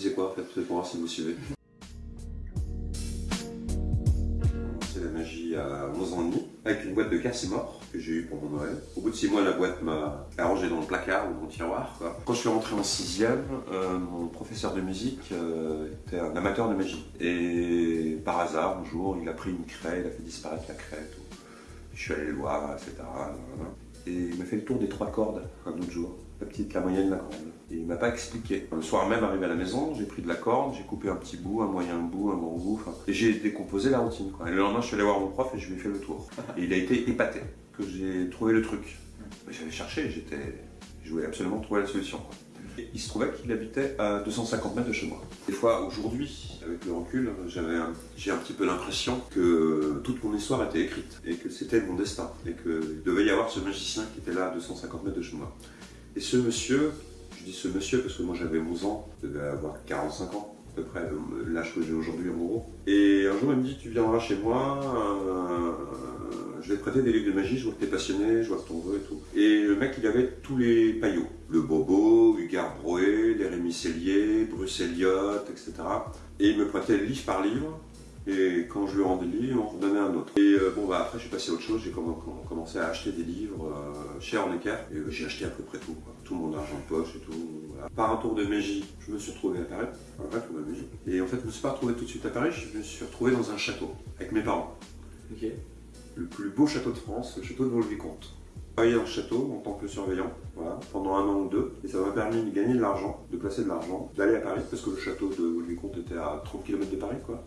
disais quoi en pour voir si vous suivez C'est la magie à 11 ans et demi, avec une boîte de casse mort que j'ai eu pour mon Noël. Au bout de 6 mois, la boîte m'a arrangé dans le placard ou dans le tiroir. Quand je suis rentré en 6ème, euh, mon professeur de musique euh, était un amateur de magie. Et par hasard, un jour, il a pris une craie, il a fait disparaître la craie. Tout. Je suis allé le voir, etc. Et il m'a fait le tour des trois cordes un autre jour la petite, la moyenne, la grande. Et il m'a pas expliqué. Le soir même, arrivé à la maison, j'ai pris de la corde, j'ai coupé un petit bout, un moyen bout, un grand bout, et j'ai décomposé la routine. Et le lendemain, je suis allé voir mon prof et je lui ai fait le tour. Et il a été épaté que j'ai trouvé le truc. J'avais cherché, j'étais, je voulais absolument trouver la solution. Il se trouvait qu'il habitait à 250 mètres de chez moi. Des fois, aujourd'hui, avec le recul, j'ai un petit peu l'impression que toute mon histoire était écrite et que c'était mon destin et qu'il devait y avoir ce magicien qui était là à 250 mètres de chez moi. Et ce monsieur, je dis ce monsieur parce que moi j'avais 11 ans, je devais avoir 45 ans, peu près l'âge que j'ai aujourd'hui en gros. Et un jour il me dit, tu viendras chez moi, euh, je vais te prêter des livres de magie, je vois que tu es passionné, je vois que ton veux et tout. Et le mec il avait tous les paillots, le Bobo, Hugar Broé, les Rémi Cellier, Bruce Elliott, etc. Et il me prêtait livre par livre, et quand je lui rendais le livre, on redonnait un autre. Et euh, bon, bah après, je suis passé à autre chose. J'ai commencé à acheter des livres euh, chez en équerre. Et j'ai acheté à peu près tout. Tout mon argent de poche et tout. Par un tour de magie, je me suis retrouvé à Paris. Un vrai tour de magie. Et en fait, je ne me suis pas retrouvé tout de suite à Paris. Je me suis retrouvé dans un château avec mes parents. Le plus beau château de France, le château de Vaux-le-Vicomte travaillé dans le château en tant que surveillant voilà, pendant un an ou deux et ça m'a permis de gagner de l'argent, de placer de l'argent, d'aller à Paris parce que le château de Vaux-le-Vicomte était à 30 km de Paris quoi.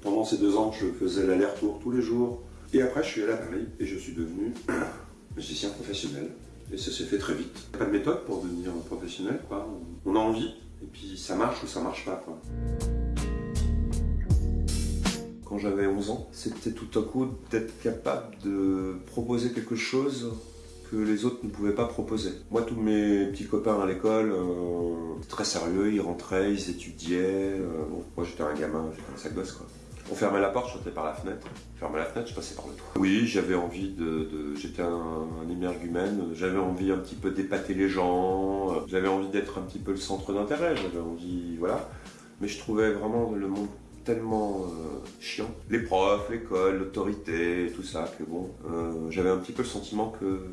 Pendant ces deux ans je faisais l'aller-retour tous les jours et après je suis allé à Paris et je suis devenu musicien professionnel et ça s'est fait très vite. Il n'y a pas de méthode pour devenir professionnel quoi. On a envie et puis ça marche ou ça marche pas quoi quand j'avais 11 ans, c'était tout à coup d'être capable de proposer quelque chose que les autres ne pouvaient pas proposer. Moi, tous mes petits copains à l'école, euh, très sérieux, ils rentraient, ils étudiaient. Euh, moi, j'étais un gamin, j'étais un sac gosse, quoi. On fermait la porte, je sautais par la fenêtre. On fermait la fenêtre, je passais par le toit. Oui, j'avais envie de... J'étais un, un émergumène, j'avais envie un petit peu d'épater les gens, j'avais envie d'être un petit peu le centre d'intérêt, j'avais envie... Voilà. Mais je trouvais vraiment le monde tellement euh, chiant. Les profs, l'école, l'autorité, tout ça, que bon, euh, j'avais un petit peu le sentiment que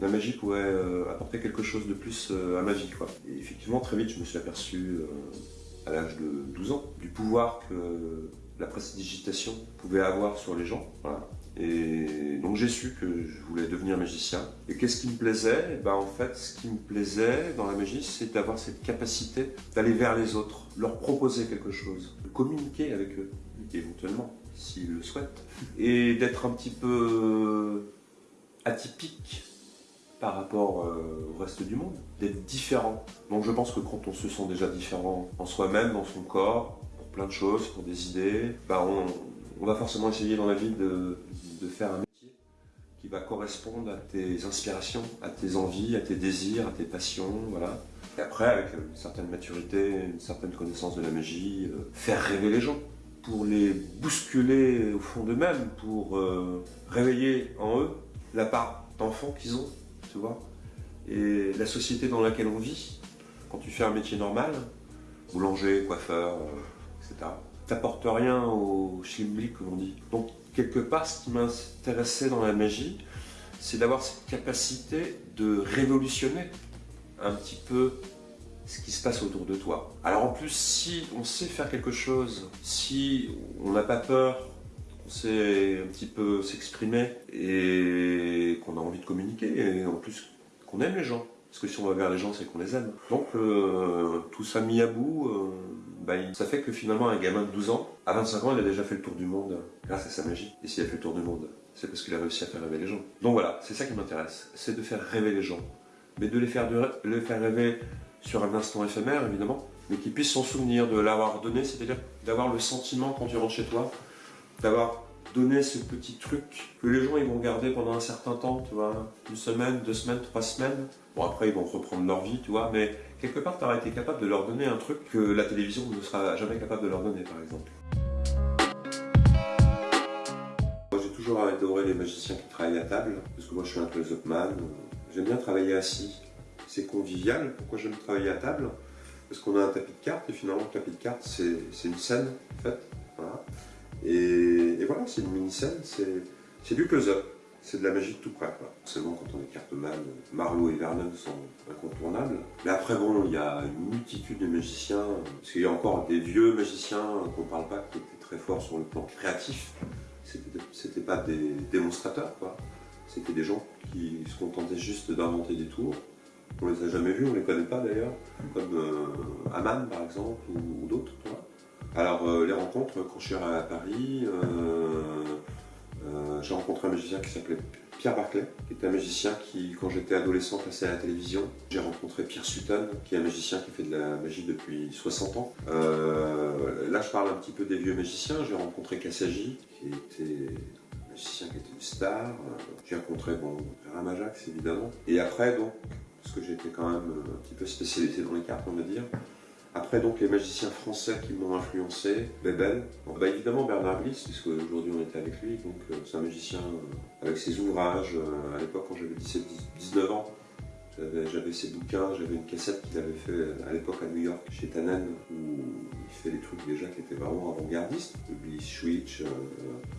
la magie pouvait euh, apporter quelque chose de plus à ma vie. Quoi. Et effectivement, très vite, je me suis aperçu, à l'âge de 12 ans, du pouvoir que la prestidigitation pouvait avoir sur les gens. Et donc j'ai su que je voulais devenir magicien. Et qu'est-ce qui me plaisait? Ben, En fait, ce qui me plaisait dans la magie, c'est d'avoir cette capacité d'aller vers les autres, leur proposer quelque chose, de communiquer avec eux, éventuellement, s'ils le souhaitent, et d'être un petit peu atypique par rapport euh, au reste du monde, d'être différent. Donc je pense que quand on se sent déjà différent en soi-même, dans son corps, plein de choses, pour des idées, bah on, va forcément essayer dans la vie de, faire un métier qui va correspondre à tes inspirations, à tes envies, à tes désirs, à tes passions, voilà. Et après, avec une certaine maturité, une certaine connaissance de la magie, euh, faire rêver les gens, pour les bousculer au fond d'eux-mêmes, pour euh, réveiller en eux la part d'enfant qu'ils ont, tu vois. Et la société dans laquelle on vit, quand tu fais un métier normal, boulanger, coiffeur, euh, etc., t'apporte rien au schlimblick, comme on dit. Donc, quelque part, ce qui m'intéressait dans la magie, c'est d'avoir cette capacité de révolutionner un petit peu ce qui se passe autour de toi. Alors en plus, si on sait faire quelque chose, si on n'a pas peur, on sait un petit peu s'exprimer et qu'on a envie de communiquer, et en plus qu'on aime les gens, parce que si on va vers les gens, c'est qu'on les aime. Donc euh, tout ça mis à bout, euh, bah, ça fait que finalement un gamin de 12 ans, à 25 ans, il a déjà fait le tour du monde grâce à sa magie. Et s'il a fait le tour du monde, c'est parce qu'il a réussi à faire rêver les gens. Donc voilà, c'est ça qui m'intéresse, c'est de faire rêver les gens. Mais de les faire, les faire rêver sur un instant éphémère, évidemment, mais qu'ils puissent s'en souvenir, de l'avoir donné, c'est-à-dire d'avoir le sentiment quand tu rentres chez toi, d'avoir donner ce petit truc que les gens ils vont garder pendant un certain temps, tu vois, une semaine, deux semaines, trois semaines. Bon après ils vont reprendre leur vie, tu vois, mais quelque part tu auras été capable de leur donner un truc que la télévision ne sera jamais capable de leur donner par exemple. Moi j'ai toujours adoré les magiciens qui travaillent à table, parce que moi je suis un close-up man, j'aime bien travailler assis. C'est convivial, pourquoi j'aime travailler à table? Parce qu'on a un tapis de cartes, et finalement le tapis de cartes c'est une scène en fait. Voilà. Et, voilà, c'est une mini-scène, c'est du close-up. C'est de la magie de tout près. Seulement quand on écarte mal, Marlowe et Vernon sont incontournables. Mais après, bon, il y a une multitude de magiciens, parce qu'il y a encore des vieux magiciens qu'on ne parle pas, qui étaient très forts sur le plan créatif. C'était pas des démonstrateurs, quoi. C'était des gens qui se contentaient juste d'inventer des tours. On les a jamais vus, on les connaît pas d'ailleurs, comme euh, Aman par exemple, ou, d'autres. Alors euh, les rencontres, quand je suis à Paris, euh, j'ai rencontré un magicien qui s'appelait Pierre Barclay, qui est un magicien qui, quand j'étais adolescent, passait à la télévision. J'ai rencontré Pierre Sutton, qui est un magicien qui fait de la magie depuis 60 ans. là, je parle un petit peu des vieux magiciens. J'ai rencontré Kassagi, qui était un magicien qui était une star. J'ai rencontré, bon, Ramajax, évidemment. Et après, donc, parce que j'étais quand même un petit peu spécialisé dans les cartes, on va dire. Après, donc, les magiciens français qui m'ont influencé, Bebel. bah, évidemment, Bernard Bliss, puisque aujourd'hui on était avec lui. Donc, euh, c'est un magicien euh, avec ses ouvrages. Euh, à l'époque, quand j'avais 17-19 ans, j'avais ses bouquins, j'avais une cassette qu'il avait fait à l'époque à New York, chez Tannen, où il fait des trucs déjà qui étaient vraiment avant-gardistes, Bliss Switch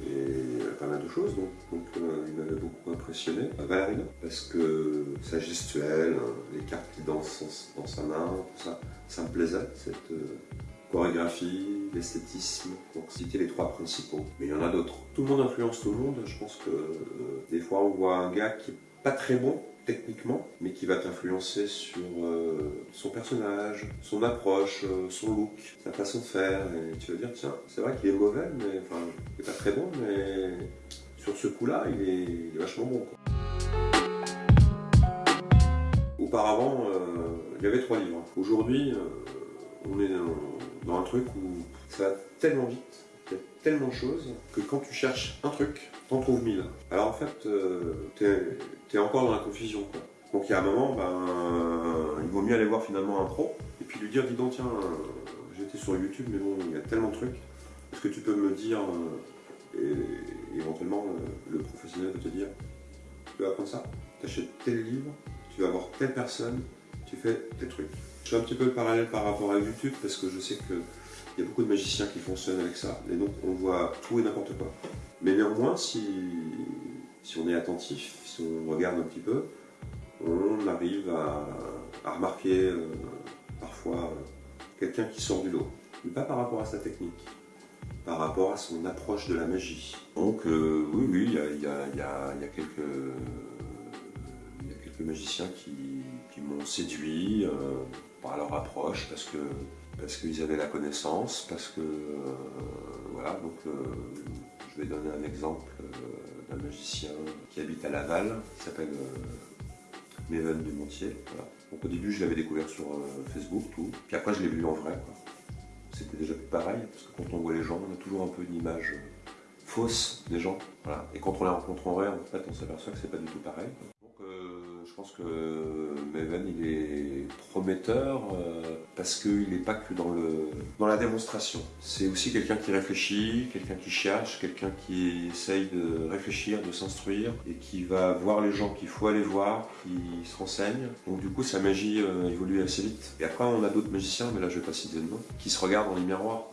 et pas mal de choses. Donc, il m'avait beaucoup impressionné. Valerino, parce que sa gestuelle, les cartes qui dansent dans sa main, tout ça, ça me plaisait, cette euh, chorégraphie, l'esthétisme. Donc c'était les trois principaux. Mais il y en a d'autres. Tout le monde influence tout le monde. Je pense que euh, des fois on voit un gars qui est pas très bon techniquement, mais qui va t'influencer sur euh, son personnage, son approche, son look, sa façon de faire, et tu vas dire tiens, c'est vrai qu'il est mauvais, mais enfin, il est pas très bon, mais sur ce coup-là, il, est, vachement bon. Auparavant, il y avait trois livres. Aujourd'hui, euh, on est dans, un truc où ça va tellement vite, il y a tellement de choses, que quand tu cherches un truc, t'en trouves mille. Alors en fait, euh, t'es es encore dans la confusion. Donc il y a un moment, ben, il vaut mieux aller voir finalement un pro, et puis lui dire, dis donc, tiens, j'étais sur YouTube, mais bon, il y a tellement de trucs. Est-ce que tu peux me dire, euh, et éventuellement, le professionnel peut te dire, tu vas apprendre ça, t'achètes tel livre, tu vas voir telle personne, tu fais tes trucs. Je fais un petit peu le parallèle par rapport à YouTube parce que je sais qu'il y a beaucoup de magiciens qui fonctionnent avec ça. Et donc on voit tout et n'importe quoi. Mais néanmoins, si, si on est attentif, si on regarde un petit peu, on arrive à, remarquer euh, parfois quelqu'un qui sort du lot. Mais pas par rapport à sa technique, par rapport à son approche de la magie. Donc euh, oui, oui, il y a, quelques, y a quelques magiciens qui, m'ont séduit euh, par leur approche, parce que parce qu'ils avaient la connaissance, parce que euh, voilà, donc euh, je vais donner un exemple d'un magicien qui habite à Laval, qui s'appelle Méven Dumontier. Voilà. Donc au début je l'avais découvert sur Facebook, tout, puis après je l'ai vu en vrai. C'était déjà plus pareil, parce que quand on voit les gens, on a toujours un peu une image fausse des gens. Et quand on les rencontre en vrai, en fait, on s'aperçoit que c'est pas du tout pareil. Pense que Maven il est prometteur euh, parce qu'il n'est pas que dans, le, dans la démonstration. C'est aussi quelqu'un qui réfléchit, quelqu'un qui cherche, quelqu'un qui essaye de réfléchir, de s'instruire et qui va voir les gens qu'il faut aller voir, qui se renseignent. Donc du coup sa magie euh, évolue assez vite. Et après on a d'autres magiciens, mais là je vais pas citer de nom, qui se regardent dans les miroirs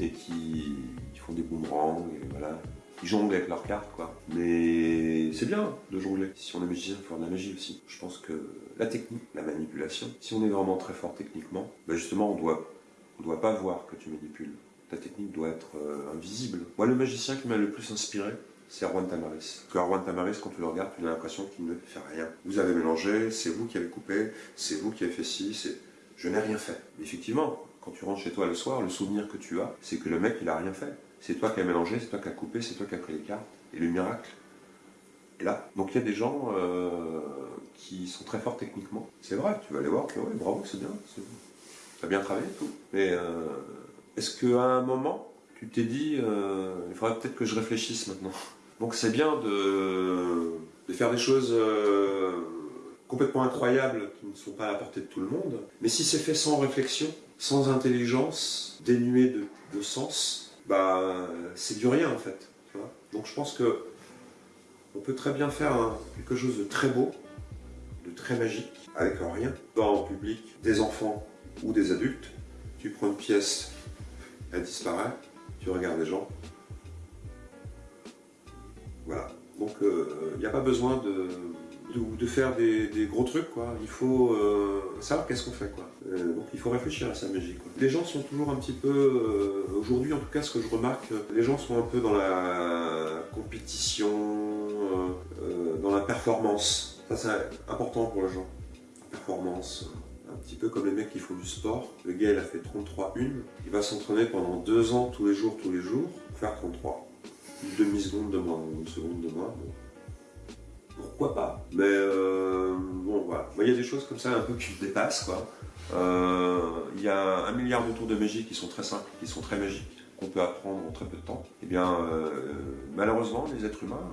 et qui, font des boomerangs et voilà, ils jonglent avec leurs cartes, quoi. Mais c'est bien de jongler. Si on est magicien, il faut faire de la magie aussi. Je pense que la technique, la manipulation, si on est vraiment très fort techniquement, ben justement, on doit, on doit pas voir que tu manipules. Ta technique doit être euh, invisible. Moi, le magicien qui m'a le plus inspiré, c'est Erwan Tamaris. Que Erwan Tamaris, quand tu le regardes, tu as l'impression qu'il ne fait rien. Vous avez mélangé, c'est vous qui avez coupé, c'est vous qui avez fait ci, c'est... Je n'ai rien fait. Effectivement, quand tu rentres chez toi le soir, le souvenir que tu as, c'est que le mec, il a rien fait. C'est toi qui as mélangé, c'est toi qui as coupé, c'est toi qui as pris les cartes. Et le miracle est là. Donc il y a des gens euh, qui sont très forts techniquement. C'est vrai, tu vas aller voir, que, ouais, bravo, c'est bien, tu as bien travaillé tout. Mais euh, est-ce qu'à un moment, tu t'es dit, euh, il faudrait peut-être que je réfléchisse maintenant? Donc c'est bien de, faire des choses complètement incroyables qui ne sont pas à la portée de tout le monde. Mais si c'est fait sans réflexion, sans intelligence, dénué de, sens, bah, c'est du rien en fait. Donc je pense que on peut très bien faire quelque chose de très beau, de très magique, avec rien, dans le public, des enfants ou des adultes. Tu prends une pièce, elle disparaît, tu regardes les gens. Voilà. Donc il n'y a pas besoin de, de, faire des, gros trucs, quoi. Il faut euh, savoir qu'est-ce qu'on fait, quoi. Euh, donc il faut réfléchir à sa quoi. Les gens sont toujours un petit peu, euh, aujourd'hui en tout cas, ce que je remarque, les gens sont un peu dans la compétition, dans la performance. Ça c'est important pour les gens. performance. Un petit peu comme les mecs qui font du sport. Le gars il a fait 33 une, il va s'entraîner pendant deux ans tous les jours, tous les jours, pour faire 33. Une demi-seconde de moins, une seconde de moins pourquoi pas. Mais euh, bon, voilà. Il y a des choses comme ça un peu qui me dépassent, quoi. Euh, il y a un milliard de tours de magie qui sont très simples, qui sont très magiques, qu'on peut apprendre en très peu de temps. Eh bien, euh, malheureusement, les êtres humains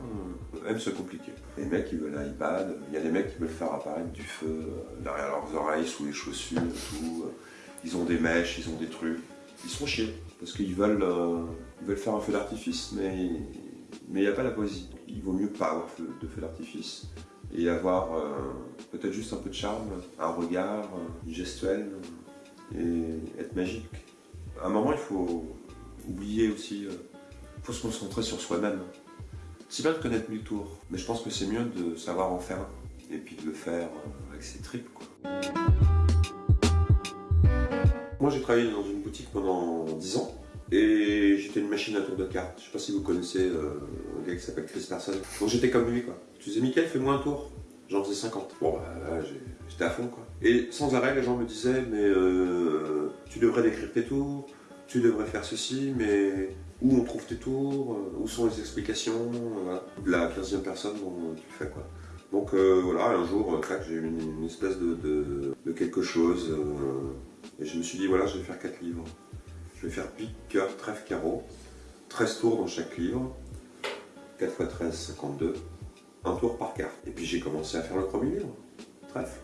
aiment se compliquer. Les mecs, ils veulent un iPad, il y a des mecs qui veulent faire apparaître du feu derrière leurs oreilles, sous les chaussures tout. Ils ont des mèches, ils ont des trucs. Ils sont chiés, parce qu'ils veulent, faire un feu d'artifice, mais il n'y a pas la poésie. Il vaut mieux pas avoir de feu d'artifice et avoir euh, peut-être juste un peu de charme, un regard, euh, gestuel et être magique. À un moment, il faut oublier aussi, il euh, faut se concentrer sur soi-même. C'est bien de connaître mille tours, mais je pense que c'est mieux de savoir en faire un et puis de le faire avec ses tripes. Moi, j'ai travaillé dans une boutique pendant 10 ans et j'étais une machine à tour de cartes. Je sais pas si vous connaissez euh, qui s'appelle Chris Person. Donc j'étais comme lui quoi. Tu disais Mickaël, fais-moi un tour. J'en faisais 50. Bon bah j'étais à fond quoi. Et sans arrêt les gens me disaient mais euh, tu devrais décrire tes tours, tu devrais faire ceci, mais où on trouve tes tours, euh, où sont les explications, voilà. La 15e personne dont tu fais quoi. Donc voilà, un jour, j'ai eu une, espèce de, de, quelque chose, et je me suis dit voilà, je vais faire 4 livres. Je vais faire pique, cœur, trèfle, carreau. 13 tours dans chaque livre. 4 x 13, 52. Un tour par carte. Et puis j'ai commencé à faire le premier livre, trèfle,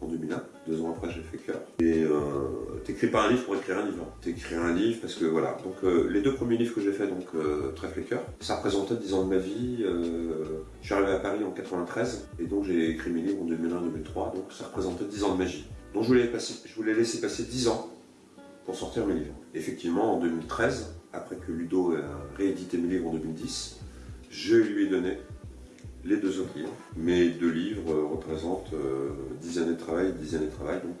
en 2001. Deux ans après, j'ai fait cœur. Et euh, t'écris pas un livre pour écrire un livre. T'écris un livre parce que voilà. Donc euh, les deux premiers livres que j'ai fait, donc euh, trèfle et cœur, ça représentait 10 ans de ma vie. Je suis arrivé à Paris en 93 et donc j'ai écrit mes livres en 2001-2003. Donc ça représentait 10 ans de magie. Donc je voulais, passer, je voulais laisser passer 10 ans pour sortir mes livres. Effectivement, en 2013, après que Ludo a réédité mes livres en 2010, je lui ai donné les deux autres livres. Mes deux livres représentent 10 euh, années de travail, 10 années de travail, donc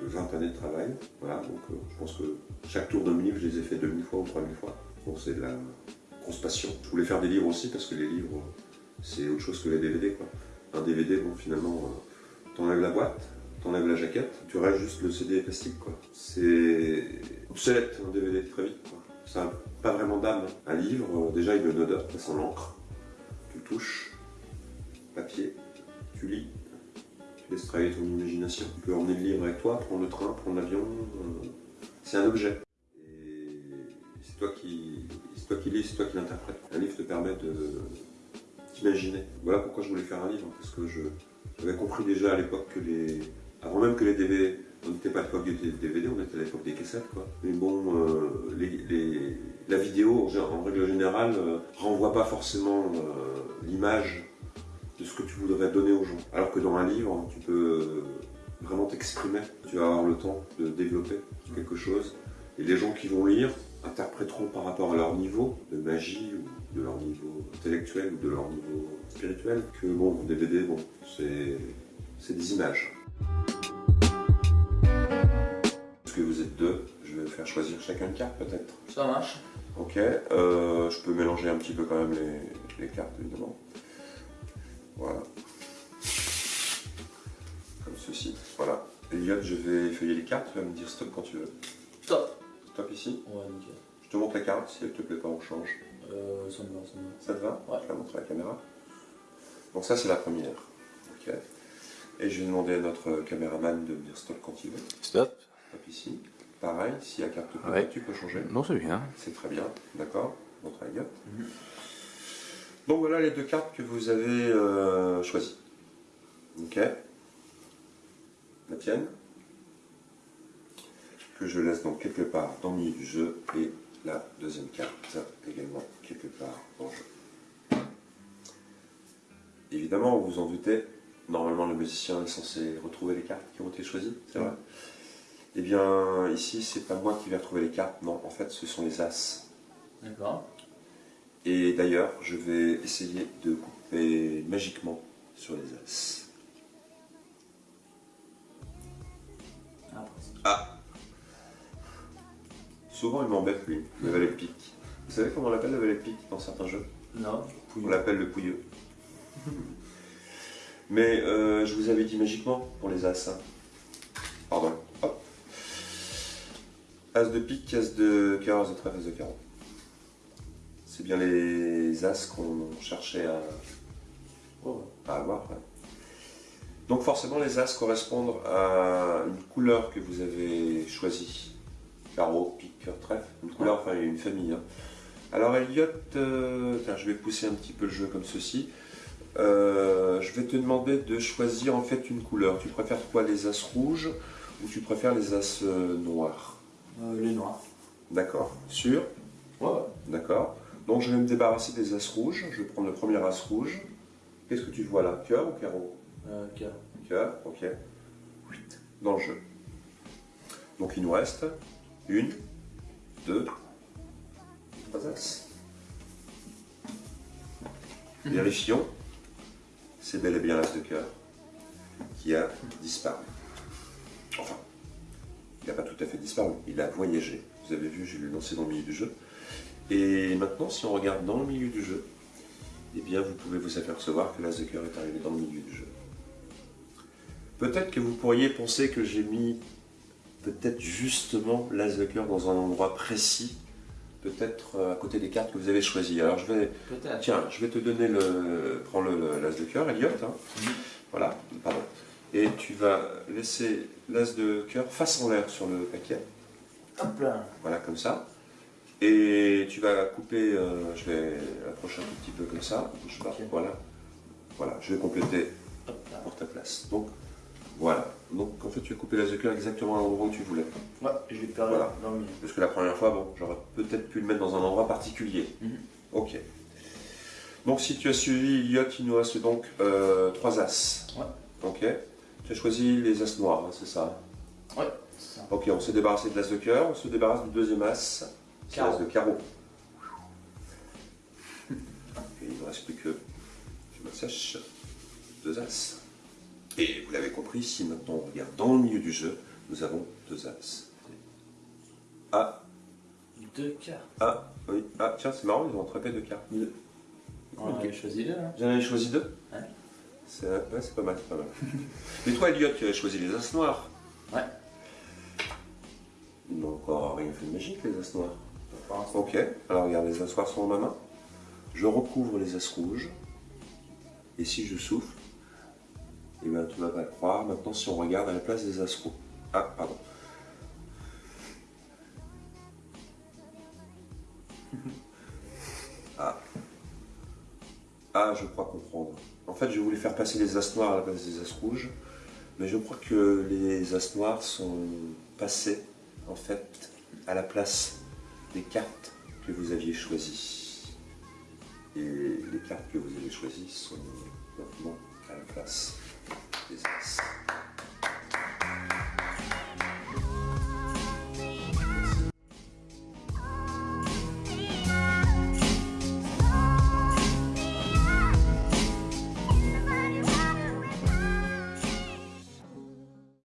20 années de travail. Voilà, donc euh, je pense que chaque tour de mes livres, je les ai fait 2000 fois ou 3000 fois. Bon, c'est de la grosse passion. Je voulais faire des livres aussi parce que les livres, c'est autre chose que les DVD. Un DVD, bon, finalement, euh, t'enlèves la boîte, t'enlèves la jaquette, tu restes juste le CD plastique. C'est obsolète un DVD très vite. Ça n'a pas vraiment d'âme. Un livre, euh, déjà il a une odeur, ça sent l'encre. Tu touches, papier, tu lis, tu laisses travailler ton imagination. Tu peux emmener le livre avec toi, prendre le train, prendre l'avion. Euh, c'est un objet. Et c'est toi qui, toi qui lis, c'est toi qui l'interprète. Un livre te permet de t'imaginer. Voilà pourquoi je voulais faire un livre, parce que je j'avais compris déjà à l'époque que les avant même que les DVD, on n'était pas à l'époque des DVD, on était à l'époque des cassettes, quoi. Mais bon, euh, la vidéo, en règle générale, euh, renvoie pas forcément euh, l'image de ce que tu voudrais donner aux gens. Alors que dans un livre, tu peux vraiment t'exprimer. Tu vas avoir le temps de développer quelque chose. Et les gens qui vont lire interpréteront par rapport à leur niveau de magie ou de leur niveau intellectuel ou de leur niveau spirituel que bon, DVD, bon, c'est des images. Faire choisir chacun une carte peut-être. Ça marche. Ok, euh, je peux mélanger un petit peu quand même les, cartes évidemment. Voilà. Comme ceci. Voilà. Elliot, je vais effeuiller les cartes, tu vas me dire stop quand tu veux. Stop. Stop ici Ouais, nickel. Je te montre la carte, si elle te plaît pas, on change. Euh, ça me va, ça me va. Ça te va Ouais. Je la montre à la caméra. Donc ça, c'est la première. Ok. Et je vais demander à notre caméraman de me dire stop quand il veut. Stop ici. Pareil, si la carte tu peux changer. Non, c'est bien. C'est très bien, d'accord. Montre la Donc voilà les deux cartes que vous avez euh, choisies. Ok. La tienne. Que je laisse donc quelque part dans le milieu du jeu. Et la deuxième carte également quelque part dans le jeu. Évidemment, vous en doutez, normalement le musicien est censé retrouver les cartes qui ont été choisies, c'est vrai. Eh bien, ici, c'est pas moi qui vais retrouver les cartes, non, en fait, ce sont les As. D'accord. Et d'ailleurs, je vais essayer de couper magiquement sur les As. Ah. Ah Souvent, il m'embête, lui, le valet de pique. Vous savez comment on l'appelle le valet de pique dans certains jeux? Non. On l'appelle le pouilleux. Mais euh, je vous avais dit magiquement pour les As. hein. Pardon. As de pique, As de cœur, As de trèfle, As de carreau. C'est bien les As qu'on cherchait à, Oh, avoir. Donc forcément, les As correspondent à une couleur que vous avez choisie. Carreau, pique, cœur, trèfle. Une couleur, enfin une famille. hein. Alors Elliot, euh, je vais pousser un petit peu le jeu comme ceci. Euh, je vais te demander de choisir en fait une couleur. Tu préfères quoi, les As rouges ou tu préfères les As euh, noirs? Euh, les noirs. D'accord. Sûr Ouais. D'accord. Donc je vais me débarrasser des As rouges. Je vais prendre le premier As rouge. Qu'est-ce que tu vois là? Cœur ou carreau? Euh, cœur. Cœur, ok. Dans le jeu. Donc il nous reste une, deux, trois As. Vérifions. C'est bel et bien l'As de cœur qui a disparu. Enfin, il n'a pas tout à fait disparu, il a voyagé. Vous avez vu, je l'ai lancé dans le milieu du jeu. Et maintenant, si on regarde dans le milieu du jeu, eh bien, vous pouvez vous apercevoir que l'As de cœur est arrivé dans le milieu du jeu. Peut-être que vous pourriez penser que j'ai mis peut-être justement l'As de cœur dans un endroit précis, peut-être euh, à côté des cartes que vous avez choisies. Alors je vais, tiens, je vais te donner le, prends le l'As de cœur, Elliot. hein. Voilà, pardon. Et tu vas laisser l'As de cœur face en l'air sur le paquet. Hop là. Voilà, comme ça. Et tu vas couper, euh, je vais approcher un tout petit peu comme ça. Je Ok. voilà. Voilà, je vais compléter pour ta place. Donc, voilà. Donc, en fait, tu as coupé l'as de cœur exactement à l'endroit où tu voulais. Ouais, je l'ai perdu Voilà. dans le milieu. Parce que la première fois, bon, j'aurais peut-être pu le mettre dans un endroit particulier. Mhm. Ok. Donc, si tu as suivi Elliot, il nous reste donc euh, trois as. Ouais. Ok. Tu as choisi les as noirs, hein, c'est ça Ouais, c'est ça. Ok, on s'est débarrassé de l'as de cœur, on se débarrasse du deuxième as, c'est l'as de carreau. Et il ne reste plus que, je me sèche, deux as. Et vous l'avez compris, si maintenant on regarde dans le milieu du jeu, nous avons deux as. Ah, Deux cartes. ah, oui, ah, tiens, c'est marrant, ils ont attrapé deux cartes. On en avait choisi deux, hein. J'en avais choisi deux C'est ouais, pas mal, c'est pas mal. Mais toi, Elliot, tu avais choisi les as noirs. Ouais. Ils n'ont encore rien fait de magique, les as noirs. Ok, alors regarde, les as noirs sont dans ma main. Je recouvre les as rouges. Et si je souffle, eh bien tu vas pas le croire. Maintenant, si on regarde à la place des as rouges. Ah, pardon. Ah, je crois comprendre. En fait, je voulais faire passer les as noirs à la place des as rouges. Mais je crois que les as noirs sont passés, en fait, à la place des cartes que vous aviez choisies. Et les cartes que vous avez choisies sont maintenant à la place des as.